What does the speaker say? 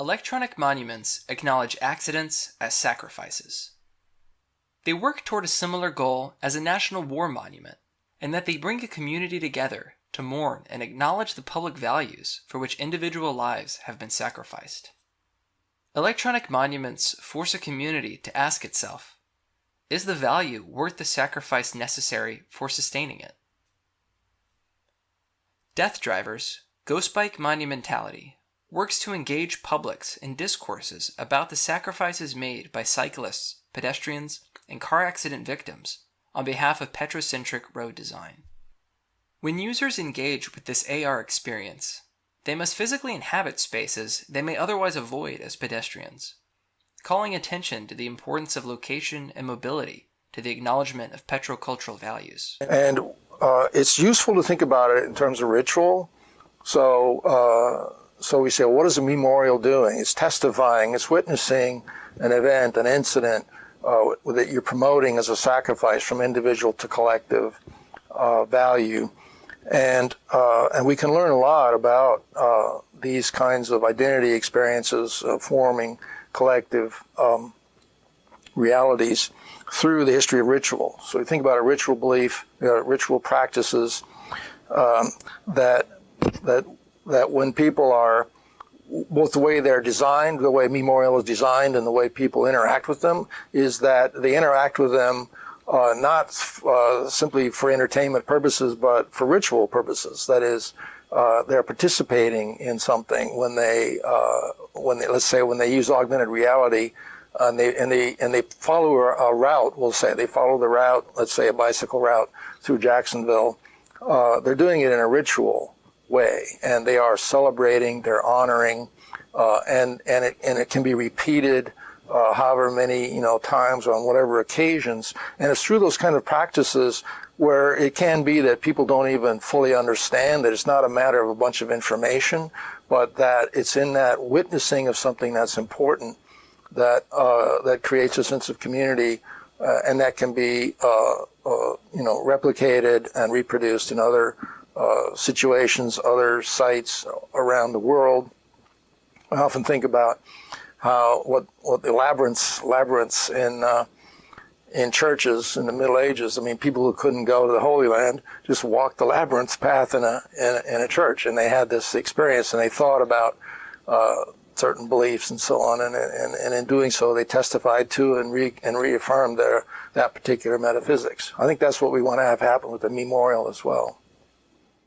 Electronic monuments acknowledge accidents as sacrifices. They work toward a similar goal as a national war monument, in that they bring a community together to mourn and acknowledge the public values for which individual lives have been sacrificed. Electronic monuments force a community to ask itself, is the value worth the sacrifice necessary for sustaining it? Death Drivers, Ghost Bike Monumentality works to engage publics in discourses about the sacrifices made by cyclists, pedestrians, and car accident victims on behalf of petrocentric road design. When users engage with this AR experience, they must physically inhabit spaces they may otherwise avoid as pedestrians, calling attention to the importance of location and mobility to the acknowledgement of petrocultural values. And uh, it's useful to think about it in terms of ritual. So, uh, so we say, well, what is a memorial doing? It's testifying, it's witnessing an event, an incident uh, that you're promoting as a sacrifice from individual to collective uh, value. And, uh, and we can learn a lot about uh, these kinds of identity experiences forming collective um, realities through the history of ritual. So we think about a ritual belief, you know, ritual practices um, that that that when people are both the way they're designed, the way memorial is designed, and the way people interact with them, is that they interact with them uh, not uh, simply for entertainment purposes, but for ritual purposes. That is, uh, they're participating in something when they, uh, when they, let's say, when they use augmented reality, and they and they and they follow a, route. We'll say they follow the route. Let's say a bicycle route through Jacksonville. Uh, they're doing it in a ritual way, and they are celebrating, they're honoring, uh, and and it and it can be repeated. Uh, however many you know times on whatever occasions, and it's through those kind of practices where it can be that people don't even fully understand that it's not a matter of a bunch of information, but that it's in that witnessing of something that's important that uh, that creates a sense of community, uh, and that can be uh, uh, you know replicated and reproduced in other uh, situations, other sites around the world. I often think about how what what the labyrinths labyrinths in uh, in churches in the Middle Ages. I mean, people who couldn't go to the Holy Land just walked the labyrinth path in a in a, in a church, and they had this experience, and they thought about uh, certain beliefs and so on, and, and, and in doing so, they testified to and, re, and reaffirmed their that particular metaphysics. I think that's what we want to have happen with the memorial as well.